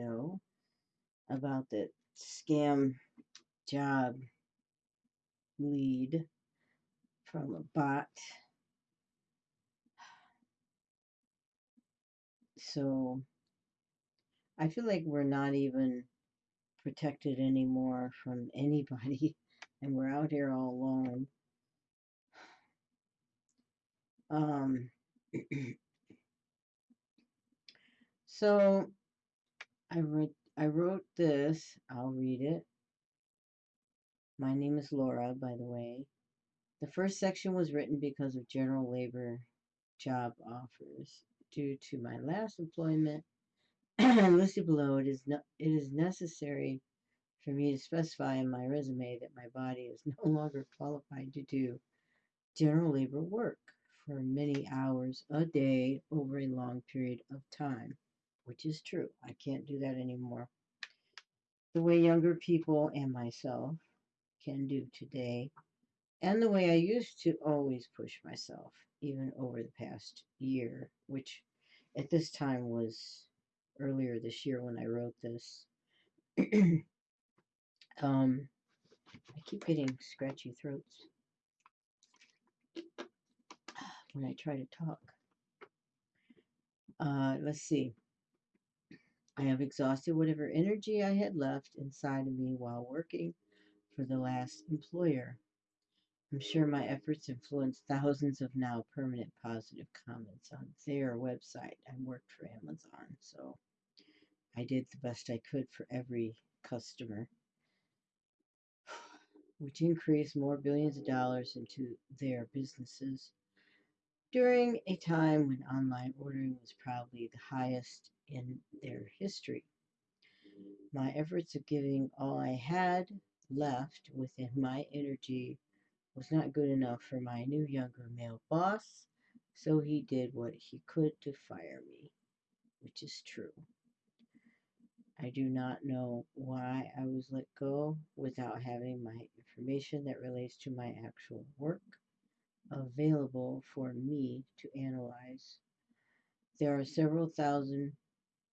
video about the scam job lead from a bot. So I feel like we're not even protected anymore from anybody and we're out here all alone. Um, so I wrote I wrote this. I'll read it. My name is Laura, by the way. The first section was written because of general labor job offers. Due to my last employment listed below, it is, no, it is necessary for me to specify in my resume that my body is no longer qualified to do general labor work for many hours a day over a long period of time, which is true. I can't do that anymore. The way younger people and myself can do today, and the way I used to always push myself, even over the past year, which at this time was earlier this year when I wrote this. um, I keep getting scratchy throats when I try to talk. Uh, let's see. I have exhausted whatever energy I had left inside of me while working for the last employer. I'm sure my efforts influenced thousands of now permanent positive comments on their website. I worked for Amazon, so I did the best I could for every customer, which increased more billions of dollars into their businesses during a time when online ordering was probably the highest in their history. My efforts of giving all I had left within my energy was not good enough for my new younger male boss, so he did what he could to fire me, which is true. I do not know why I was let go without having my information that relates to my actual work available for me to analyze. There are several thousand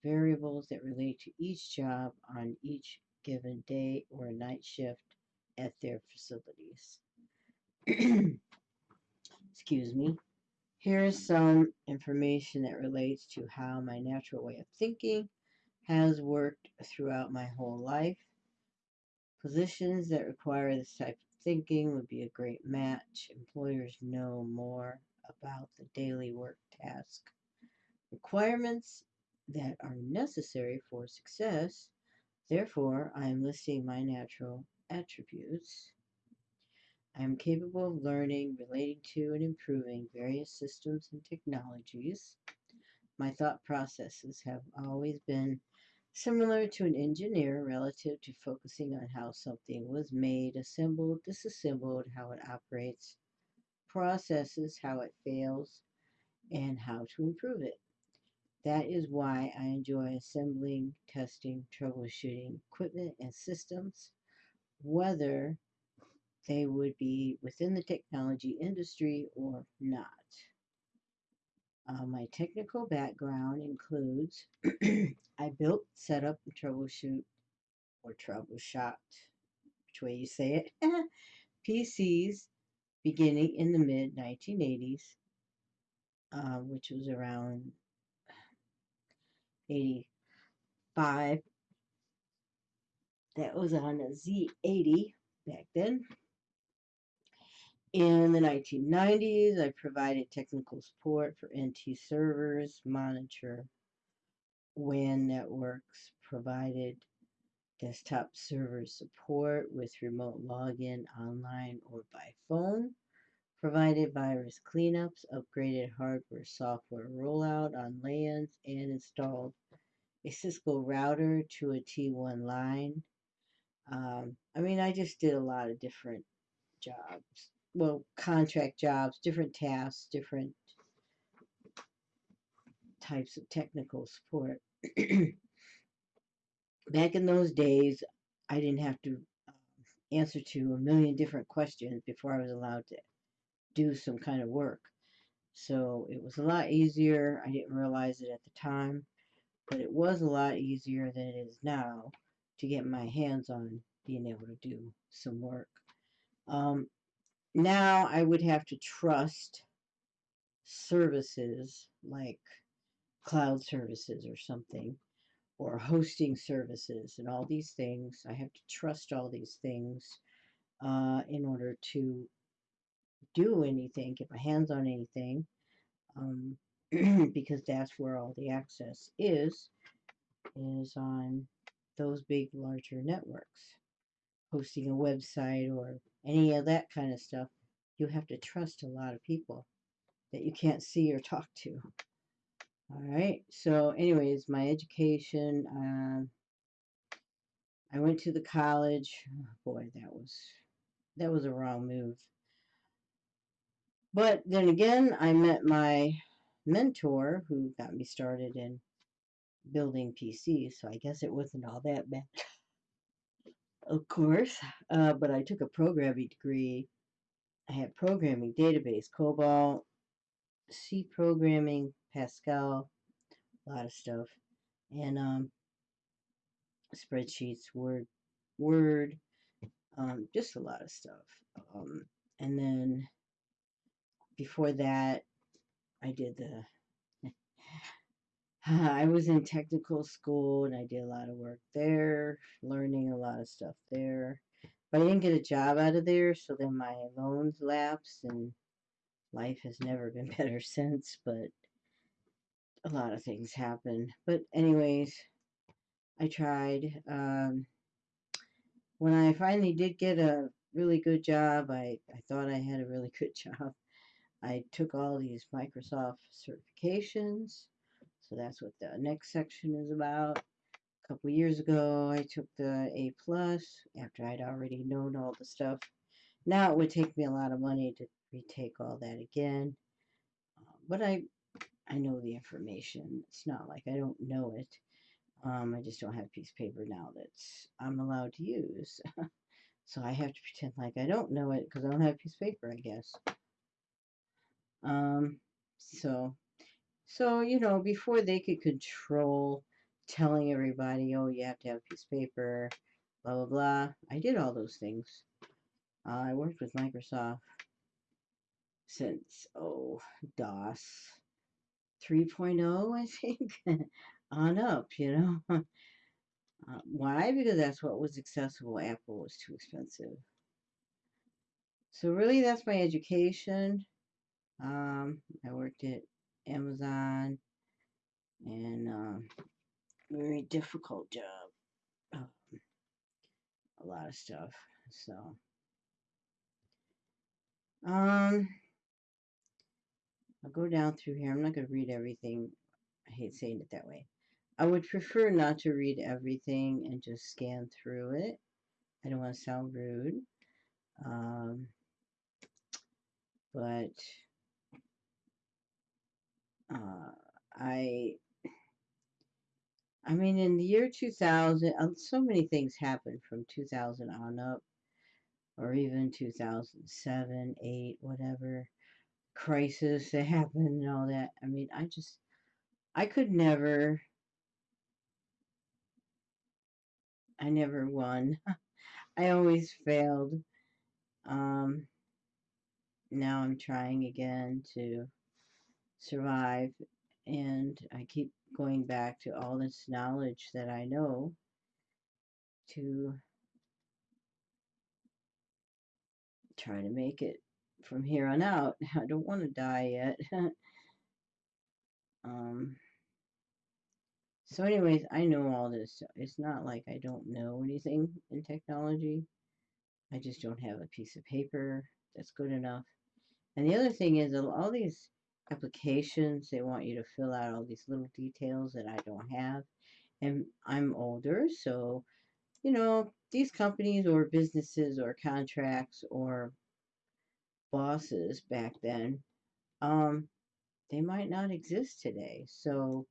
variables that relate to each job on each given day or night shift at their facilities. Excuse me. Here is some information that relates to how my natural way of thinking has worked throughout my whole life. Positions that require this type of thinking would be a great match. Employers know more about the daily work task. Requirements that are necessary for success. Therefore, I am listing my natural attributes. I am capable of learning, relating to, and improving various systems and technologies. My thought processes have always been Similar to an engineer relative to focusing on how something was made, assembled, disassembled, how it operates, processes, how it fails, and how to improve it. That is why I enjoy assembling, testing, troubleshooting equipment and systems, whether they would be within the technology industry or not. Uh, my technical background includes I built, set up, and troubleshoot or troubleshot, which way you say it, PCs beginning in the mid 1980s, uh, which was around 85. That was on a Z80 back then. In the 1990s, I provided technical support for NT servers, monitor WAN networks, provided desktop server support with remote login online or by phone, provided virus cleanups, upgraded hardware software rollout on LANs, and installed a Cisco router to a T1 line. Um, I mean, I just did a lot of different jobs well, contract jobs, different tasks, different types of technical support. Back in those days, I didn't have to um, answer to a million different questions before I was allowed to do some kind of work. So it was a lot easier. I didn't realize it at the time. but it was a lot easier than it is now to get my hands on being able to do some work. Um, now I would have to trust services like cloud services or something or hosting services and all these things. I have to trust all these things uh, in order to do anything, get my hands on anything, um, because that's where all the access is, is on those big, larger networks. Hosting a website or any of that kind of stuff, you have to trust a lot of people that you can't see or talk to. All right. So, anyways, my education. Um, I went to the college. Oh, boy, that was that was a wrong move. But then again, I met my mentor who got me started in building PCs, so I guess it wasn't all that bad. of course, uh, but I took a programming degree. I had programming, database, COBOL, C programming, Pascal, a lot of stuff, and um, spreadsheets, Word, Word, um, just a lot of stuff. Um, and then before that, I did the. I was in technical school and I did a lot of work there, learning a lot of stuff there. But I didn't get a job out of there, so then my loans lapsed and life has never been better since, but a lot of things happen. But anyways, I tried. Um, when I finally did get a really good job, I, I thought I had a really good job. I took all these Microsoft certifications. So that's what the next section is about. A couple years ago, I took the A plus after I'd already known all the stuff. Now it would take me a lot of money to retake all that again. Uh, but I I know the information. It's not like I don't know it. Um, I just don't have a piece of paper now that's I'm allowed to use. so I have to pretend like I don't know it because I don't have a piece of paper, I guess. Um, so, so, you know, before they could control telling everybody, oh, you have to have a piece of paper, blah, blah, blah, I did all those things. Uh, I worked with Microsoft since, oh, DOS 3.0, I think, on up, you know. uh, why? Because that's what was accessible. Apple was too expensive. So really, that's my education. Um, I worked at Amazon and um, very difficult job. Um, a lot of stuff. So, um, I'll go down through here. I'm not going to read everything. I hate saying it that way. I would prefer not to read everything and just scan through it. I don't want to sound rude. Um, but uh, I I mean, in the year 2000, uh, so many things happened from 2000 on up, or even 2007, 8, whatever crisis that happened and all that. I mean, I just, I could never, I never won. I always failed. Um, now I'm trying again to survive, and I keep going back to all this knowledge that I know to try to make it from here on out. I don't want to die yet. um, so anyways, I know all this. It's not like I don't know anything in technology. I just don't have a piece of paper that's good enough. And the other thing is all these applications, they want you to fill out all these little details that I don't have. And I'm older, so, you know, these companies or businesses or contracts or bosses back then, um, they might not exist today. So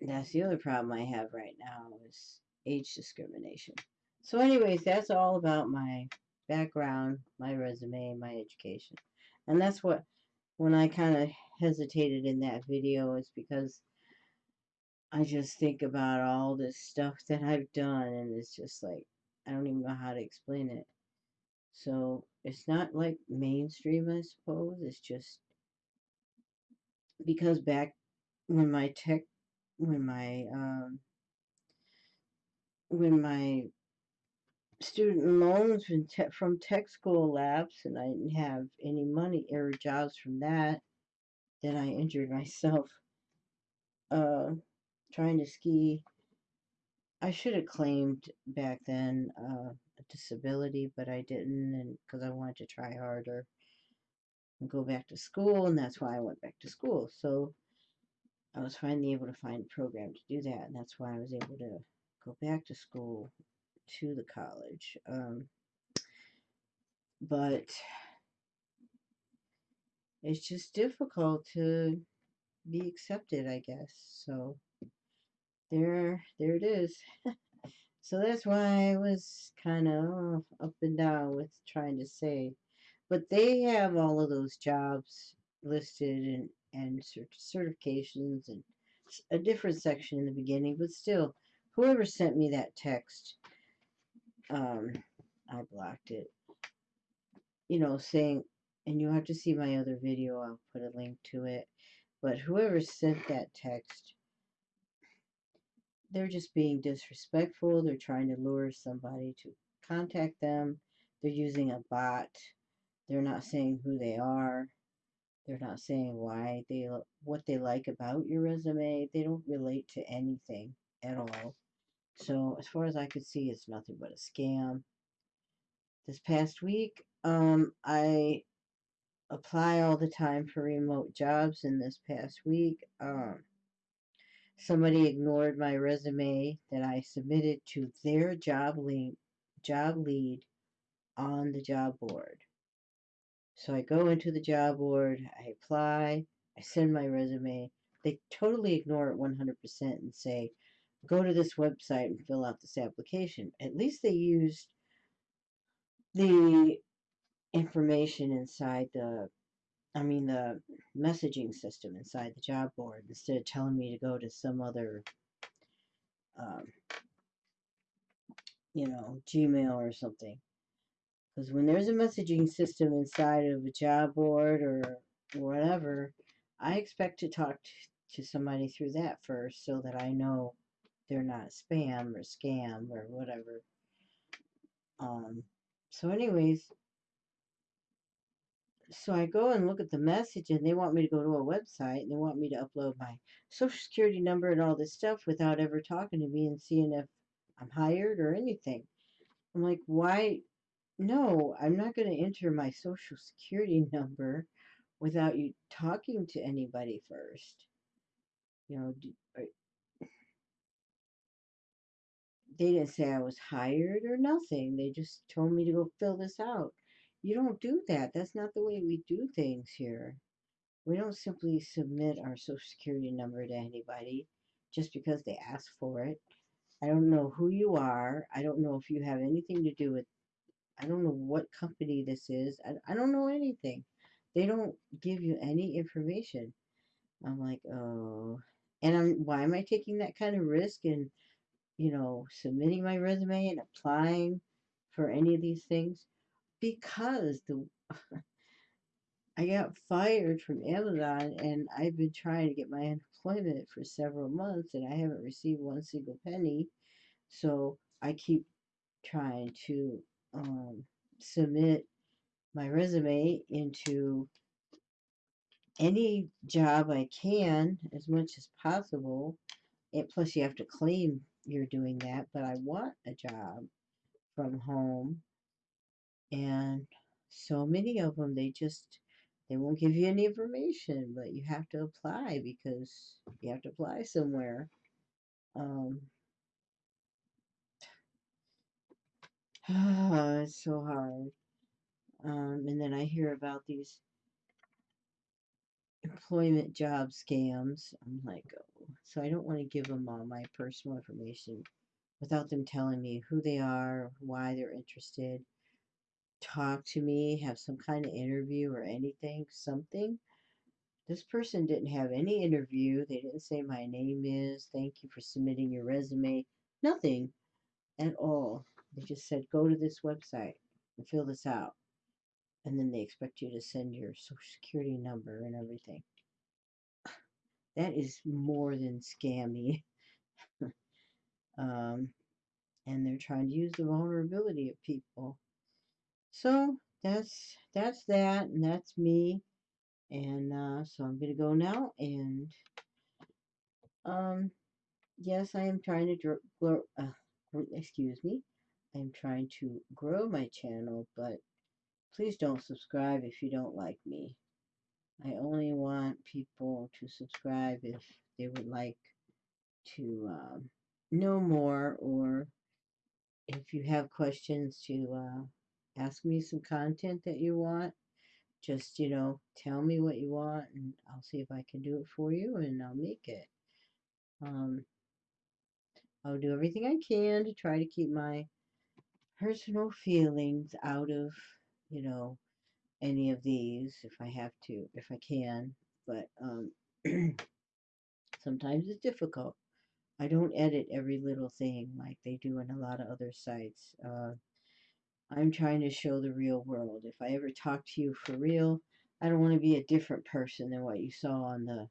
that's the other problem I have right now is age discrimination. So anyways, that's all about my background, my resume, my education. And that's what, when I kind of hesitated in that video is because I just think about all this stuff that I've done, and it's just like, I don't even know how to explain it. So it's not like mainstream, I suppose. It's just because back when my tech, when my, um, when my student loans from tech, from tech school lapsed and I didn't have any money or jobs from that, then I injured myself uh, trying to ski. I should have claimed back then uh, a disability, but I didn't, and because I wanted to try harder and go back to school, and that's why I went back to school. So I was finally able to find a program to do that, and that's why I was able to go back to school to the college. Um, but it's just difficult to be accepted, I guess. So there, there it is. so that's why I was kind of up and down with trying to say, but they have all of those jobs listed and and certifications and a different section in the beginning, but still, whoever sent me that text, um, I blocked it. You know, saying, and you have to see my other video. I'll put a link to it. But whoever sent that text, they're just being disrespectful. They're trying to lure somebody to contact them. They're using a bot. They're not saying who they are. They're not saying why they what they like about your resume. They don't relate to anything at all. So as far as I could see, it's nothing but a scam. This past week, um, I apply all the time for remote jobs in this past week. Um, somebody ignored my resume that I submitted to their job lead, job lead on the job board. So I go into the job board, I apply, I send my resume. They totally ignore it 100% and say, go to this website and fill out this application. At least they used the information inside the I mean the messaging system inside the job board instead of telling me to go to some other um, you know Gmail or something because when there's a messaging system inside of a job board or whatever I expect to talk to somebody through that first so that I know they're not spam or scam or whatever um so anyways so I go and look at the message and they want me to go to a website and they want me to upload my social security number and all this stuff without ever talking to me and seeing if I'm hired or anything. I'm like, why? No, I'm not going to enter my social security number without you talking to anybody first. You know, they didn't say I was hired or nothing. They just told me to go fill this out. You don't do that. That's not the way we do things here. We don't simply submit our social security number to anybody just because they ask for it. I don't know who you are. I don't know if you have anything to do with I don't know what company this is. I, I don't know anything. They don't give you any information. I'm like, oh. And I'm why am I taking that kind of risk and you know, submitting my resume and applying for any of these things? because the I got fired from Amazon and I've been trying to get my unemployment for several months and I haven't received one single penny. So I keep trying to um, submit my resume into any job I can as much as possible. And plus, you have to claim you're doing that, but I want a job from home. And so many of them they just they won't give you any information but you have to apply because you have to apply somewhere. Um oh, it's so hard. Um and then i hear about these employment job scams. I'm like oh so i don't want to give them all my personal information without them telling me who they are why they're interested talk to me, have some kind of interview or anything, something. this person didn't have any interview. They didn't say my name is, thank you for submitting your resume. Nothing at all. They just said go to this website and fill this out. And then they expect you to send your social security number and everything. That is more than scammy. um, and they're trying to use the vulnerability of people. So that's that's that, and that's me. And uh, so I'm gonna go now, and um, yes, I am trying to grow. uh, excuse me, I'm trying to grow my channel, but please don't subscribe if you don't like me. I only want people to subscribe if they would like to um, know more or if you have questions to uh, ask me some content that you want, just, you know, tell me what you want and I'll see if I can do it for you and I'll make it. Um, I'll do everything I can to try to keep my personal feelings out of, you know, any of these if I have to, if I can. But um, sometimes it's difficult. I don't edit every little thing like they do in a lot of other sites. Uh, I'm trying to show the real world. If I ever talk to you for real, I don't want to be a different person than what you saw on the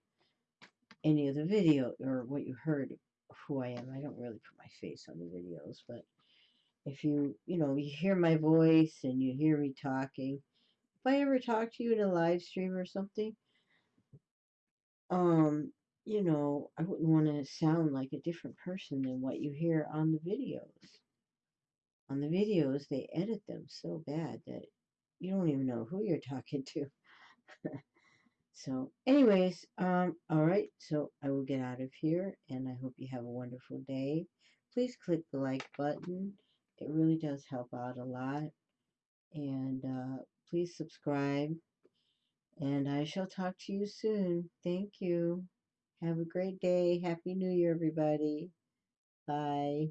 any of the video or what you heard of who I am. I don't really put my face on the videos, but if you, you know, you hear my voice and you hear me talking, if I ever talk to you in a live stream or something, um, you know, I wouldn't want to sound like a different person than what you hear on the videos. On the videos, they edit them so bad that you don't even know who you're talking to. so, anyways, um, all right, so I will get out of here and I hope you have a wonderful day. Please click the like button. It really does help out a lot. And uh, please subscribe. And I shall talk to you soon. Thank you. Have a great day. Happy New Year, everybody. Bye.